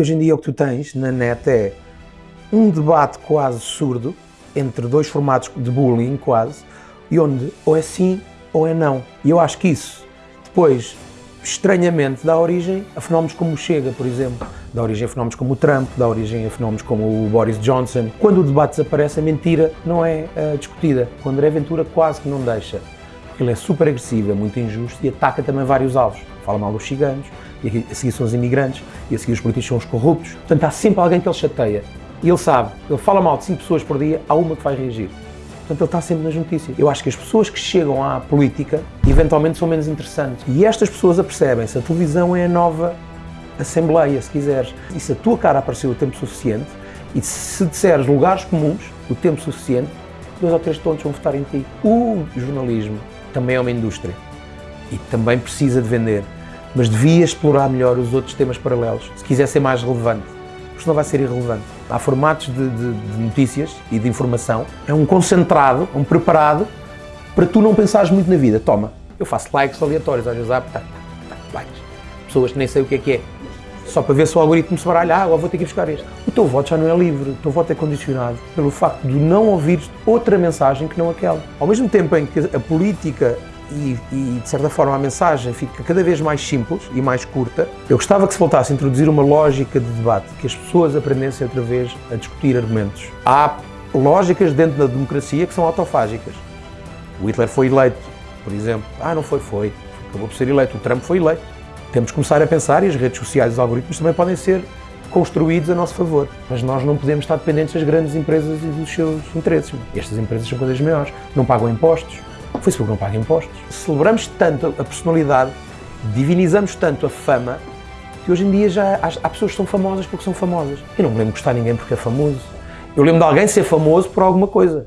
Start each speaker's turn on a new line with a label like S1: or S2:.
S1: Hoje em dia o que tu tens na net é um debate quase surdo entre dois formatos de bullying quase, e onde ou é sim ou é não. E eu acho que isso depois, estranhamente, dá origem a fenómenos como o Chega, por exemplo, dá origem a fenómenos como o Trump, dá origem a fenómenos como o Boris Johnson. Quando o debate desaparece, a mentira não é uh, discutida. Quando André Ventura quase que não deixa, porque ele é super agressivo, é muito injusto e ataca também vários alvos. Fala mal dos ciganos, e a seguir são os imigrantes, e a seguir os políticos são os corruptos. Portanto, há sempre alguém que ele chateia. E ele sabe, ele fala mal de 5 pessoas por dia, há uma que vai reagir. Portanto, ele está sempre nas notícias. Eu acho que as pessoas que chegam à política, eventualmente, são menos interessantes. E estas pessoas apercebem-se, a televisão é a nova assembleia, se quiseres. E se a tua cara apareceu o tempo suficiente, e se disseres lugares comuns o tempo suficiente, dois ou três tontos vão votar em ti. O jornalismo também é uma indústria e também precisa de vender, mas devia explorar melhor os outros temas paralelos, se quiser ser mais relevante porque senão vai ser irrelevante. Há formatos de, de, de notícias e de informação, é um concentrado, um preparado, para tu não pensares muito na vida. Toma, eu faço likes aleatórios, às vezes há tá, tá, likes. Pessoas que nem sei o que é que é. Só para ver se o algoritmo se baralha, ah, vou ter que ir buscar este. O teu voto já não é livre, o teu voto é condicionado pelo facto de não ouvir outra mensagem que não aquela. Ao mesmo tempo em que a política e, e, de certa forma a mensagem fica cada vez mais simples e mais curta. Eu gostava que se voltasse a introduzir uma lógica de debate, que as pessoas aprendessem outra vez a discutir argumentos. Há lógicas dentro da democracia que são autofágicas. O Hitler foi eleito, por exemplo. Ah, não foi, foi. Acabou por ser eleito. O Trump foi eleito. Temos que começar a pensar, e as redes sociais e os algoritmos também podem ser construídos a nosso favor. Mas nós não podemos estar dependentes das grandes empresas e dos seus interesses. Estas empresas são coisas maiores, não pagam impostos, o Facebook não paga impostos. Celebramos tanto a personalidade, divinizamos tanto a fama, que hoje em dia já há, pessoas que são famosas porque são famosas. Eu não me lembro de gostar de ninguém porque é famoso. Eu lembro de alguém ser famoso por alguma coisa.